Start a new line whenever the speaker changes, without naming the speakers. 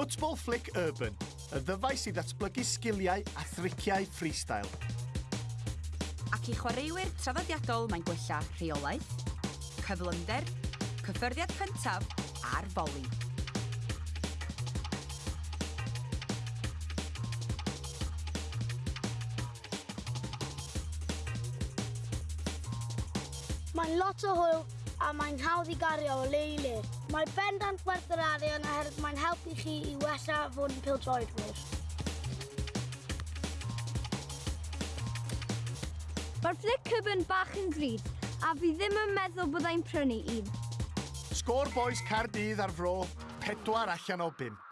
Football Flick Urban, y ddyfais i ddatblygu sgiliau a thriciau freestyle.
Ac i chwaraewyr traddodiadol mae'n gwella rheolaeth, cyflymder, cyffyrddiad cyntaf a'r foli.
Mae'n lot o hwyl a mae'n hawdd i gario o le i le. Mae bendant werth yr arian oherwydd mae'n helpu chi i wella fod yn pildroedwyr.
Mae'r flic cyfyn bach yn ddrud, a fi ddim yn meddwl byddai'n prynu un.
Sgôr boes Cardydd ar fro, pedwar allan o bump.